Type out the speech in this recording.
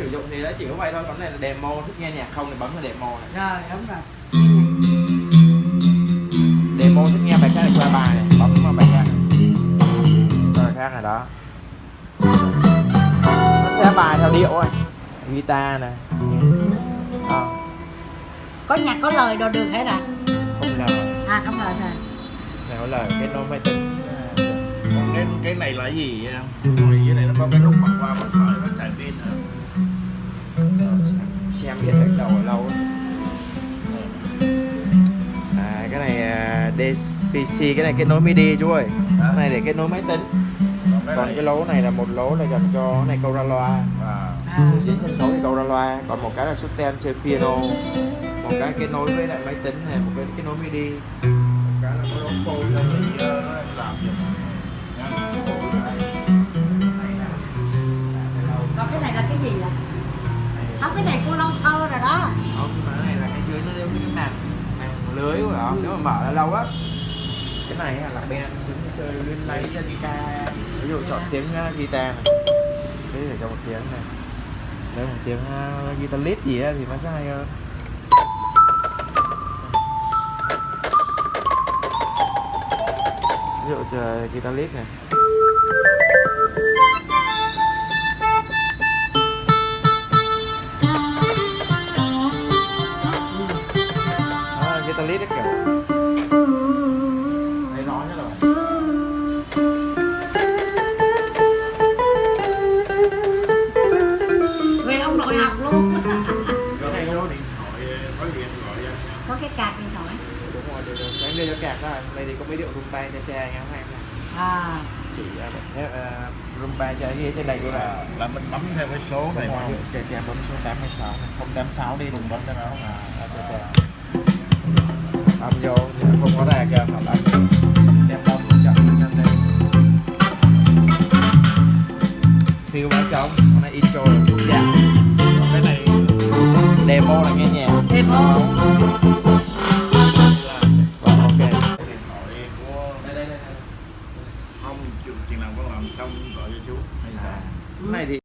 sử dụng thì nó chỉ có vậy thôi. Còn này là demo thích nghe nhạc không thì bấm vào demo này. Rồi đúng rồi demo thích nghe bài khác thì qua bài này. Bấm vào bài khác. Bài khác này đó. Nó sẽ bài theo điệu ấy. Guitar này. À, có nhạc có lời đồ được hết à? Không lời. À không lời thôi có lời kết nối máy tính. Còn cái cái này là cái gì Ngồi dưới này nó có cái xem biết hết đầu ở lâu à, cái này à, DPC cái này kết nối MIDI chú ơi. Cái này để kết nối máy tính. Còn cái lỗ này là một lỗ là dành cho cái này câu ra loa à, diễn sân khấu thì câu ra loa còn một cái là xuất ten chơi piano. Một cái kết nối với lại máy tính này một cái kết nối MIDI. Một cái là có phôi nó bị ờ, làm gì không cái này cô lâu sơ rồi đó. Không mà cái này là cái dưới nó đeo cái màn màn lưới của nó. Nếu mà mở là lâu á cái này là band đứng chơi lên lấy ra guitar. Ví dụ chọn tiếng à, guitar này. Thế để cho một tiếng này. Đây một tiếng uh, guitar lead gì á thì nó sẽ hay hơn. Ví dụ chờ guitar lead này. Lead đấy rồi. Về ông nội học luôn. Có cái điện thoại có điện gọi ra có cái card điện thoại. Đúng rồi được rồi sáng đưa cho kẹt đó đây thì có mấy điệu rumba nha cha nha các em này à. Chỉ uh, uh, rumba cha ghi trên đây của là, là là mình bấm theo cái số này mà. cha cha bấm số 86 này. 086 đi đừng bấm cho nó à, à, cha cha âm vô thì nó không có ra kìa học âm đem bấm chậm lên đây. Feel báo trống con này intro là chút dạ còn cái này demo là nghe nhạc. Demo. Ok. Điện thoại của đây đây đây không chừng chừng nào con làm xong gọi cho chú. Hay à, cái này thì